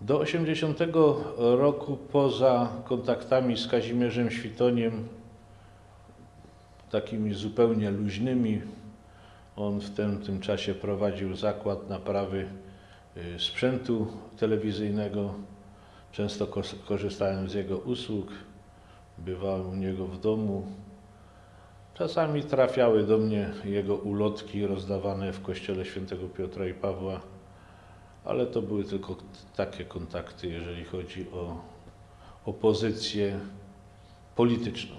Do 80 roku poza kontaktami z Kazimierzem Świtoniem, takimi zupełnie luźnymi, on w tym, tym czasie prowadził zakład naprawy y, sprzętu telewizyjnego. Często korzystałem z jego usług, bywałem u niego w domu. Czasami trafiały do mnie jego ulotki rozdawane w kościele świętego Piotra i Pawła, ale to były tylko takie kontakty, jeżeli chodzi o opozycję polityczną.